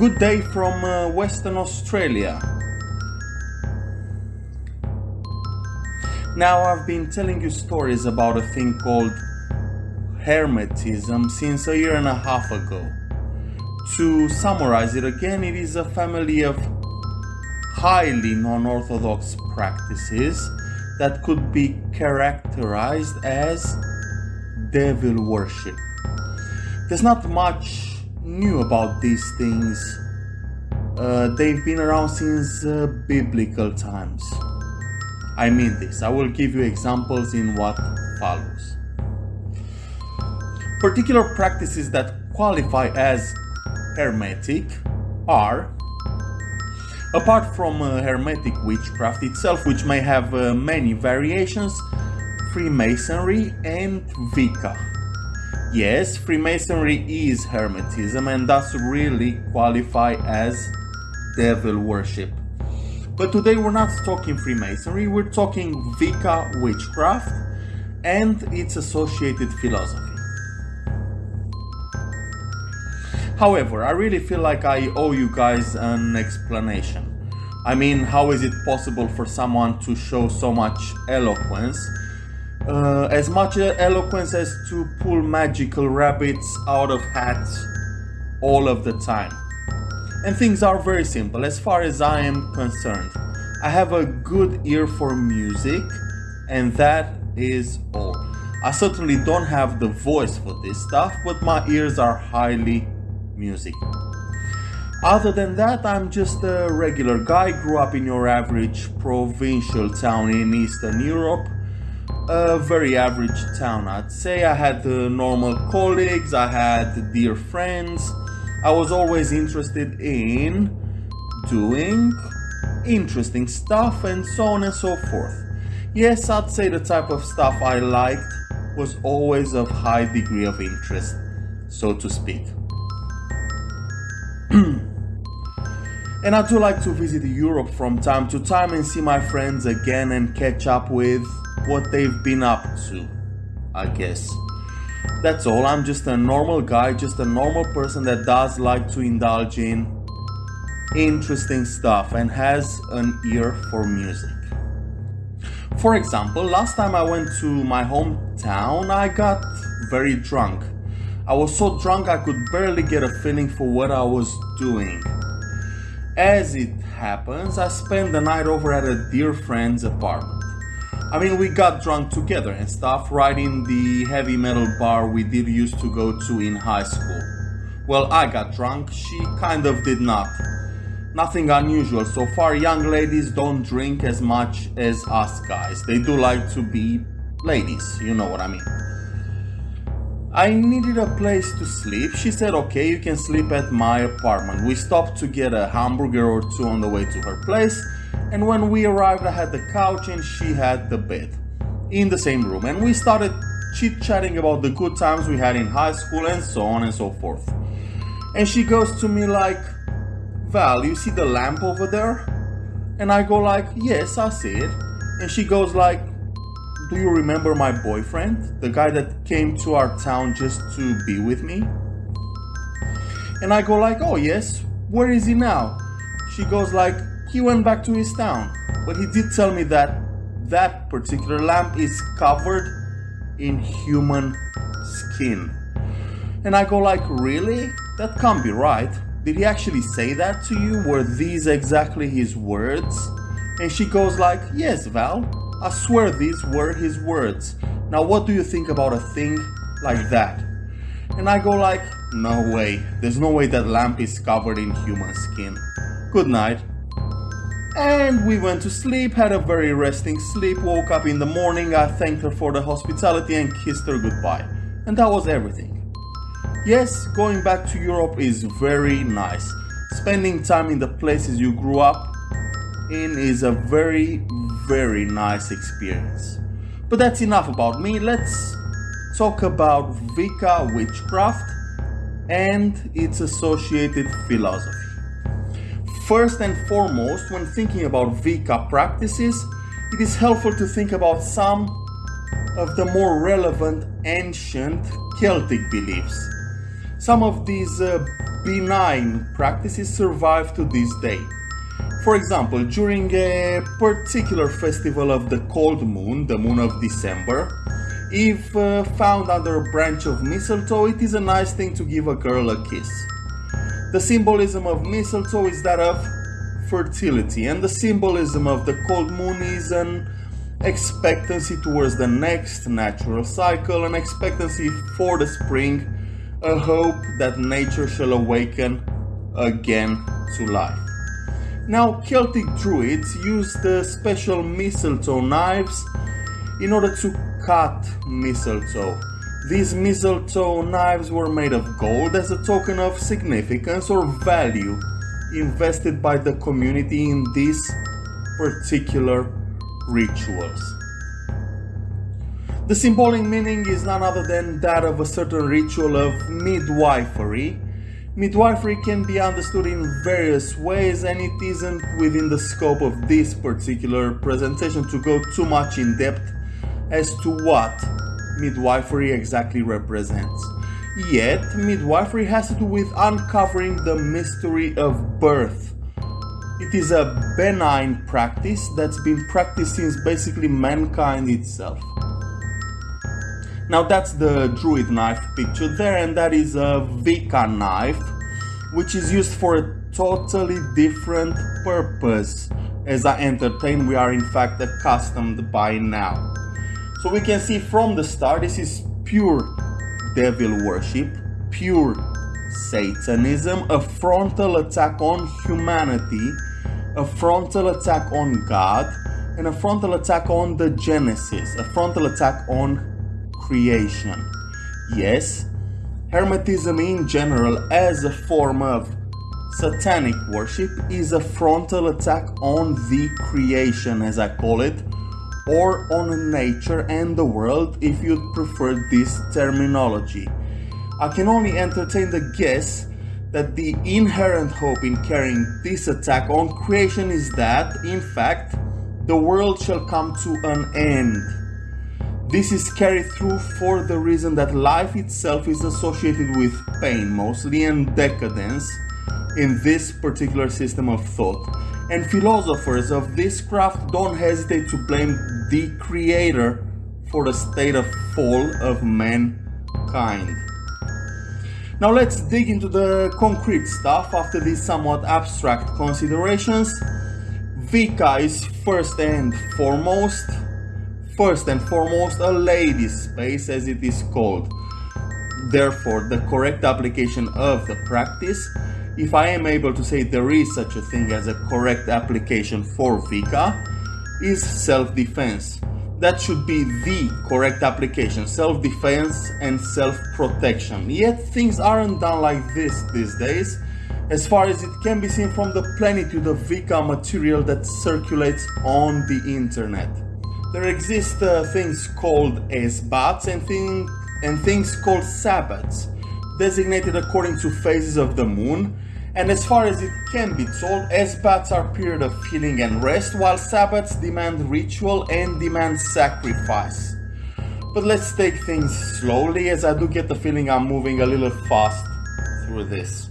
Good day from uh, Western Australia. Now, I've been telling you stories about a thing called Hermetism since a year and a half ago. To summarize it again, it is a family of highly non orthodox practices that could be characterized as devil worship. There's not much new about these things. Uh, they've been around since uh, biblical times. I mean this. I will give you examples in what follows. Particular practices that qualify as hermetic are Apart from uh, Hermetic witchcraft itself, which may have uh, many variations, Freemasonry and Wicca. Yes, Freemasonry is Hermetism and thus really qualify as devil worship. But today we're not talking Freemasonry, we're talking Wicca witchcraft and its associated philosophy. However, I really feel like I owe you guys an explanation. I mean, how is it possible for someone to show so much eloquence? Uh, as much eloquence as to pull magical rabbits out of hats all of the time. And things are very simple as far as I am concerned. I have a good ear for music, and that is all. I certainly don't have the voice for this stuff, but my ears are highly music. Other than that, I'm just a regular guy, grew up in your average provincial town in Eastern Europe. A very average town, I'd say. I had uh, normal colleagues, I had dear friends. I was always interested in doing interesting stuff and so on and so forth. Yes, I'd say the type of stuff I liked was always of high degree of interest, so to speak. and I do like to visit Europe from time to time and see my friends again and catch up with what they've been up to, I guess. That's all, I'm just a normal guy, just a normal person that does like to indulge in interesting stuff and has an ear for music. For example, last time I went to my hometown, I got very drunk I was so drunk I could barely get a feeling for what I was doing. As it happens, I spent the night over at a dear friend's apartment. I mean, we got drunk together and stuff right in the heavy metal bar we did used to go to in high school. Well, I got drunk, she kind of did not. Nothing unusual, so far young ladies don't drink as much as us guys. They do like to be ladies, you know what I mean. I needed a place to sleep. She said, okay, you can sleep at my apartment. We stopped to get a hamburger or two on the way to her place. And when we arrived, I had the couch and she had the bed in the same room. And we started chit chatting about the good times we had in high school and so on and so forth. And she goes to me like, Val, you see the lamp over there? And I go like, yes, I see it. And she goes like, do you remember my boyfriend? The guy that came to our town just to be with me? And I go like, oh yes, where is he now? She goes like, he went back to his town. But he did tell me that that particular lamp is covered in human skin. And I go like, really? That can't be right. Did he actually say that to you? Were these exactly his words? And she goes like, yes, Val, I swear these were his words. Now what do you think about a thing like that? And I go like, no way, there's no way that lamp is covered in human skin. Good night. And we went to sleep, had a very resting sleep, woke up in the morning, I thanked her for the hospitality and kissed her goodbye. And that was everything. Yes, going back to Europe is very nice. Spending time in the places you grew up in is a very, very nice experience. But that's enough about me, let's talk about Vika witchcraft and its associated philosophy. First and foremost, when thinking about Wicca practices, it is helpful to think about some of the more relevant ancient Celtic beliefs. Some of these uh, benign practices survive to this day. For example, during a particular festival of the cold moon, the moon of December, if uh, found under a branch of mistletoe, it is a nice thing to give a girl a kiss. The symbolism of mistletoe is that of fertility, and the symbolism of the cold moon is an expectancy towards the next natural cycle, an expectancy for the spring, a hope that nature shall awaken again to life. Now, Celtic druids used the special mistletoe knives in order to cut mistletoe. These mistletoe knives were made of gold as a token of significance or value invested by the community in these particular rituals. The symbolic meaning is none other than that of a certain ritual of midwifery Midwifery can be understood in various ways and it isn't within the scope of this particular presentation to go too much in depth as to what midwifery exactly represents. Yet, midwifery has to do with uncovering the mystery of birth. It is a benign practice that's been practiced since basically mankind itself. Now that's the druid knife picture there and that is a Vika knife which is used for a totally different purpose. As I entertain we are in fact accustomed by now. So we can see from the start this is pure devil worship, pure Satanism, a frontal attack on humanity, a frontal attack on God, and a frontal attack on the Genesis, a frontal attack on creation. Yes, Hermetism in general as a form of satanic worship is a frontal attack on the creation as I call it or on nature and the world if you'd prefer this terminology. I can only entertain the guess that the inherent hope in carrying this attack on creation is that, in fact, the world shall come to an end this is carried through for the reason that life itself is associated with pain mostly and decadence in this particular system of thought. And philosophers of this craft don't hesitate to blame the creator for the state of fall of mankind. Now let's dig into the concrete stuff after these somewhat abstract considerations. Vika is first and foremost first and foremost a ladies space as it is called. Therefore, the correct application of the practice, if I am able to say there is such a thing as a correct application for Vika, is self-defense. That should be the correct application, self-defense and self-protection. Yet things aren't done like this these days, as far as it can be seen from the plenitude of Vika material that circulates on the internet. There exist uh, things called Esbats and, thing, and things called Sabbats, designated according to phases of the moon, and as far as it can be told, Esbats are period of healing and rest, while Sabbats demand ritual and demand sacrifice. But let's take things slowly, as I do get the feeling I'm moving a little fast through this.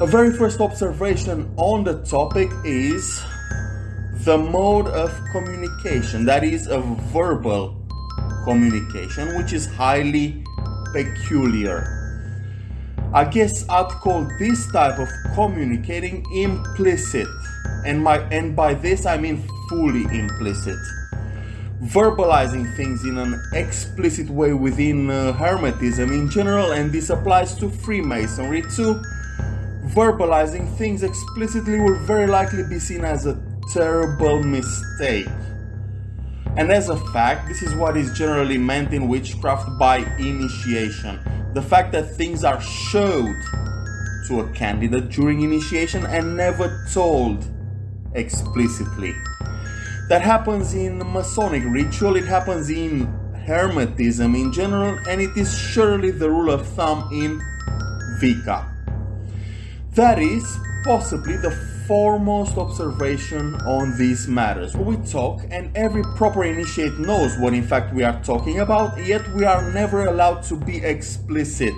A very first observation on the topic is the mode of communication, that is a verbal communication, which is highly peculiar. I guess I'd call this type of communicating implicit, and, my, and by this I mean fully implicit. Verbalizing things in an explicit way within uh, Hermetism in general, and this applies to Freemasonry too. Verbalizing things explicitly will very likely be seen as a terrible mistake. And as a fact, this is what is generally meant in witchcraft by initiation. The fact that things are showed to a candidate during initiation and never told explicitly. That happens in Masonic ritual, it happens in Hermetism in general, and it is surely the rule of thumb in Vika. That is possibly the foremost observation on these matters. We talk and every proper initiate knows what in fact we are talking about, yet we are never allowed to be explicit.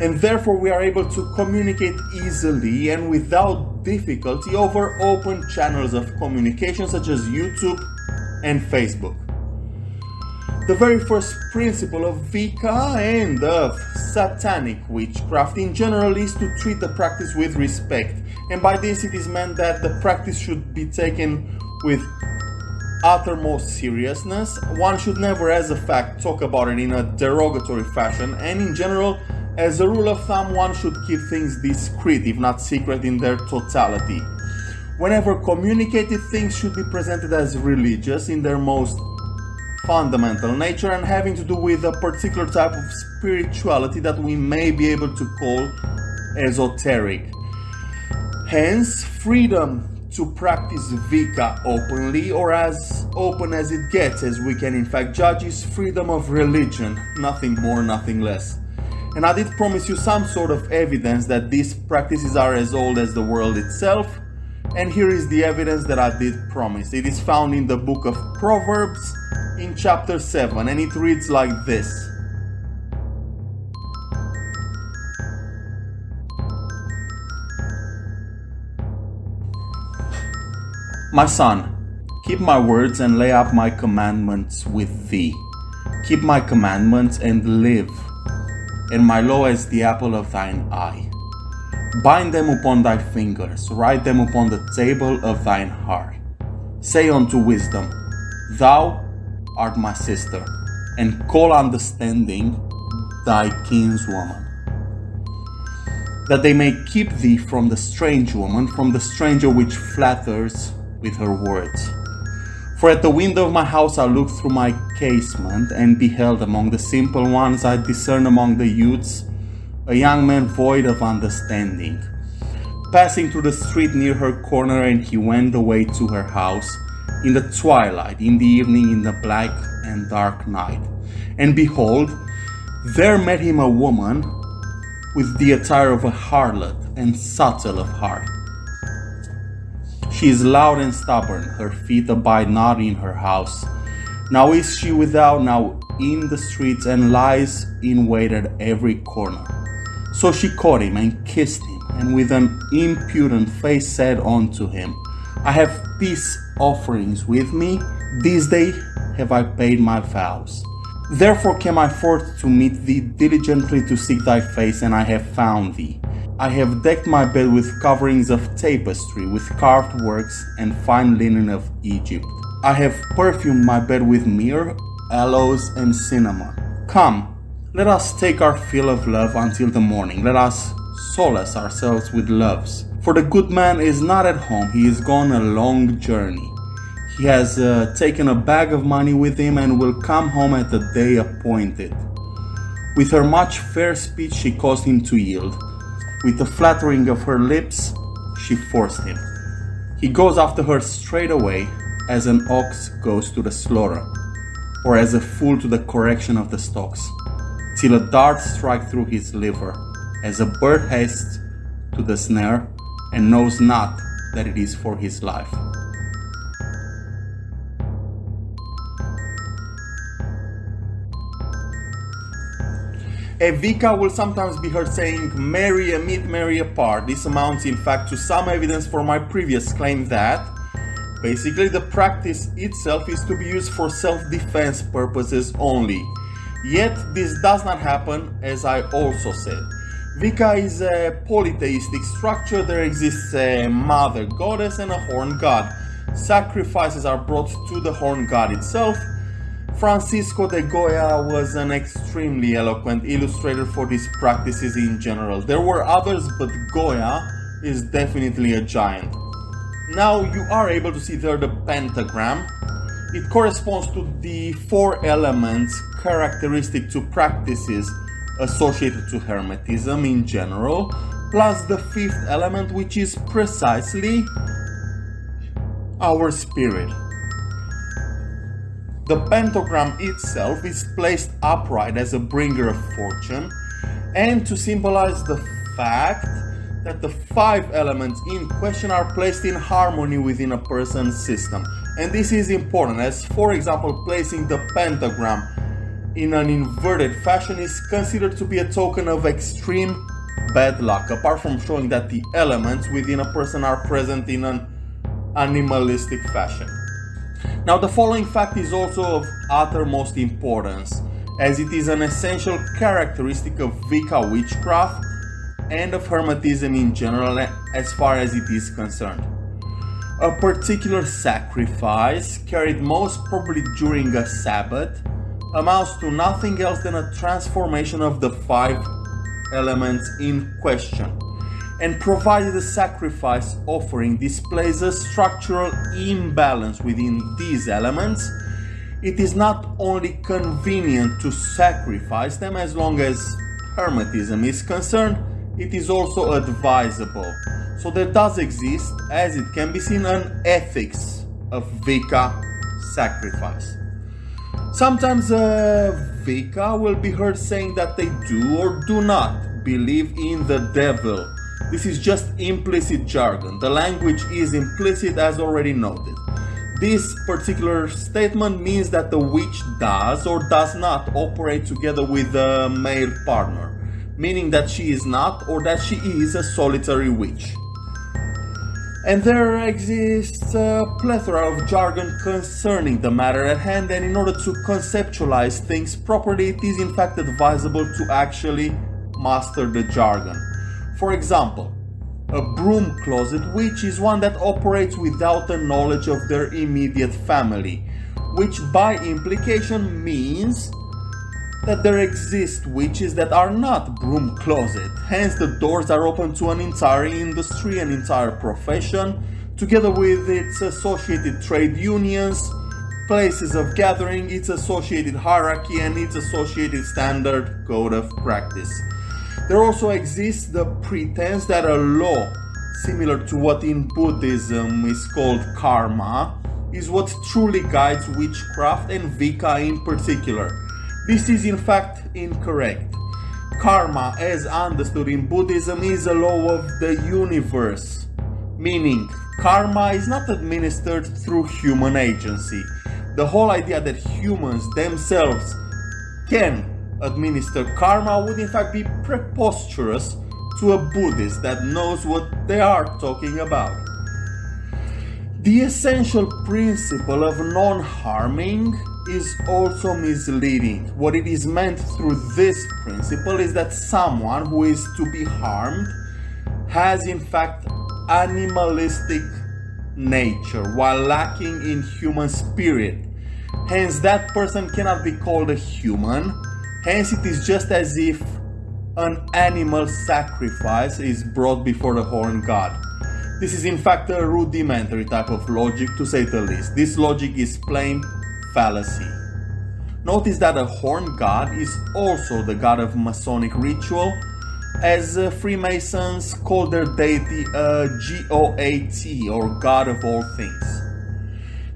and therefore we are able to communicate easily and without difficulty over open channels of communication such as YouTube and Facebook. The very first principle of Wicca and of satanic witchcraft in general is to treat the practice with respect, and by this it is meant that the practice should be taken with uttermost seriousness. One should never, as a fact, talk about it in a derogatory fashion, and in general, as a rule of thumb, one should keep things discreet, if not secret, in their totality. Whenever communicated, things should be presented as religious in their most fundamental nature and having to do with a particular type of spirituality that we may be able to call esoteric. Hence, freedom to practice Wicca openly or as open as it gets, as we can in fact judge, is freedom of religion, nothing more, nothing less. And I did promise you some sort of evidence that these practices are as old as the world itself, and here is the evidence that I did promise. It is found in the book of Proverbs in chapter 7, and it reads like this. My son, keep my words and lay up my commandments with thee. Keep my commandments and live, and my law as the apple of thine eye. Bind them upon thy fingers, write them upon the table of thine heart. Say unto wisdom, Thou art my sister, and call understanding thy kinswoman. That they may keep thee from the strange woman, from the stranger which flatters with her words. For at the window of my house I looked through my casement, and beheld among the simple ones I discerned among the youths a young man void of understanding. Passing through the street near her corner, and he went away to her house in the twilight, in the evening, in the black and dark night. And behold, there met him a woman with the attire of a harlot and subtle of heart. She is loud and stubborn, her feet abide not in her house. Now is she without, now in the streets, and lies in wait at every corner. So she caught him and kissed him, and with an impudent face said unto him, I have peace offerings with me, this day have I paid my vows. Therefore came I forth to meet thee diligently to seek thy face, and I have found thee. I have decked my bed with coverings of tapestry, with carved works and fine linen of Egypt. I have perfumed my bed with myrrh, aloes, and cinnamon. Come, let us take our fill of love until the morning. Let us solace ourselves with loves. For the good man is not at home, he is gone a long journey. He has uh, taken a bag of money with him and will come home at the day appointed. With her much fair speech, she caused him to yield. With the flattering of her lips, she forced him. He goes after her straight away, as an ox goes to the slaughter, or as a fool to the correction of the stocks till a dart strike through his liver, as a bird hastes to the snare and knows not that it is for his life. Evika will sometimes be heard saying, merry a meet, merry apart. This amounts in fact to some evidence for my previous claim that basically the practice itself is to be used for self-defense purposes only. Yet this does not happen as I also said. Wicca is a polytheistic structure, there exists a mother goddess and a horn god. Sacrifices are brought to the horn god itself. Francisco de Goya was an extremely eloquent illustrator for these practices in general. There were others, but Goya is definitely a giant. Now you are able to see there the pentagram, it corresponds to the four elements characteristic to practices associated to Hermetism in general, plus the fifth element which is precisely our spirit. The pentagram itself is placed upright as a bringer of fortune and to symbolize the fact that the five elements in question are placed in harmony within a person's system. And this is important as, for example, placing the pentagram in an inverted fashion is considered to be a token of extreme bad luck, apart from showing that the elements within a person are present in an animalistic fashion. Now the following fact is also of uttermost importance, as it is an essential characteristic of Wicca witchcraft and of Hermetism in general as far as it is concerned. A particular sacrifice, carried most probably during a Sabbath, amounts to nothing else than a transformation of the five elements in question. And provided the sacrifice offering displays a structural imbalance within these elements, it is not only convenient to sacrifice them as long as Hermetism is concerned, it is also advisable. So there does exist, as it can be seen, an ethics of Wicca sacrifice. Sometimes uh, a Wicca will be heard saying that they do or do not believe in the devil. This is just implicit jargon. The language is implicit as already noted. This particular statement means that the witch does or does not operate together with a male partner, meaning that she is not or that she is a solitary witch. And there exists a plethora of jargon concerning the matter at hand and in order to conceptualize things properly it is in fact advisable to actually master the jargon. For example, a broom closet witch is one that operates without the knowledge of their immediate family, which by implication means that there exist witches that are not broom closet, hence the doors are open to an entire industry, an entire profession, together with its associated trade unions, places of gathering, its associated hierarchy and its associated standard code of practice. There also exists the pretense that a law, similar to what in Buddhism is called karma, is what truly guides witchcraft and Wicca in particular. This is in fact incorrect. Karma, as understood in Buddhism, is a law of the universe, meaning karma is not administered through human agency. The whole idea that humans themselves can administer karma would in fact be preposterous to a Buddhist that knows what they are talking about. The essential principle of non-harming is also misleading. What it is meant through this principle is that someone who is to be harmed has in fact animalistic nature while lacking in human spirit. Hence that person cannot be called a human. Hence it is just as if an animal sacrifice is brought before the horn god. This is in fact a rudimentary type of logic to say the least. This logic is plain fallacy. Notice that a horn god is also the god of Masonic ritual, as uh, Freemasons call their deity a GOAT or God of all things.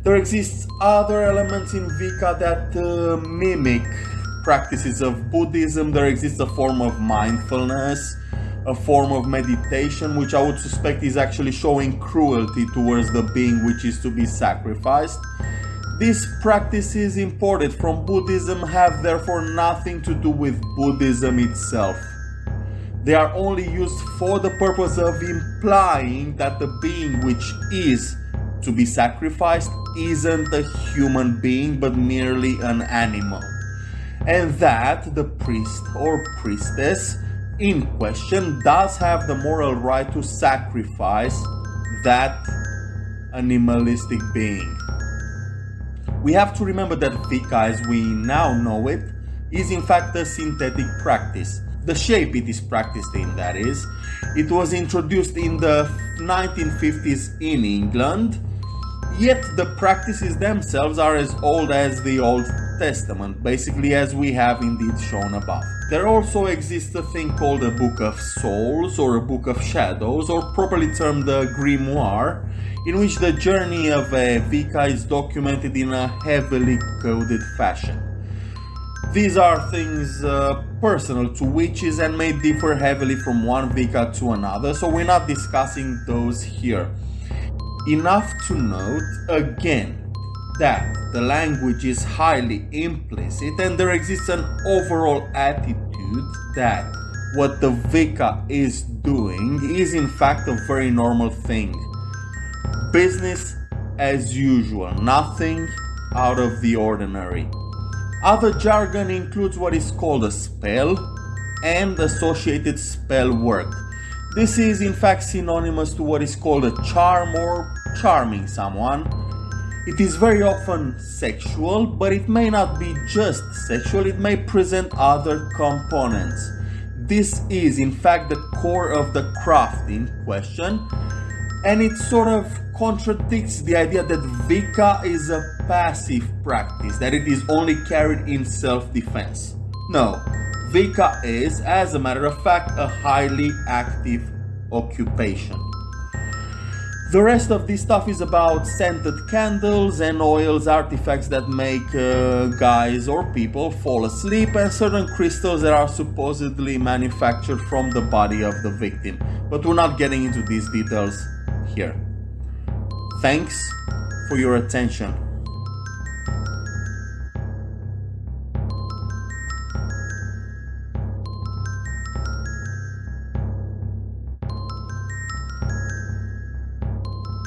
There exists other elements in Wicca that uh, mimic practices of Buddhism. There exists a form of mindfulness, a form of meditation, which I would suspect is actually showing cruelty towards the being which is to be sacrificed. These practices imported from Buddhism have therefore nothing to do with Buddhism itself. They are only used for the purpose of implying that the being which is to be sacrificed isn't a human being but merely an animal. And that the priest or priestess in question does have the moral right to sacrifice that animalistic being. We have to remember that Wicca as we now know it is in fact a synthetic practice. The shape it is practiced in, that is. It was introduced in the 1950s in England, yet the practices themselves are as old as the Old Testament, basically as we have indeed shown above. There also exists a thing called a Book of Souls or a Book of Shadows, or properly termed a Grimoire, in which the journey of a Wicca is documented in a heavily coded fashion. These are things uh, personal to witches and may differ heavily from one Wicca to another, so we're not discussing those here. Enough to note, again, that the language is highly implicit and there exists an overall attitude that what the Vika is doing is in fact a very normal thing. Business as usual, nothing out of the ordinary. Other jargon includes what is called a spell and associated spell work. This is in fact synonymous to what is called a charm or charming someone. It is very often sexual, but it may not be just sexual, it may present other components. This is in fact the core of the craft in question, and it sort of contradicts the idea that Vika is a passive practice, that it is only carried in self-defense. No, Vika is, as a matter of fact, a highly active occupation. The rest of this stuff is about scented candles and oils, artifacts that make uh, guys or people fall asleep, and certain crystals that are supposedly manufactured from the body of the victim. But we're not getting into these details here. Thanks for your attention.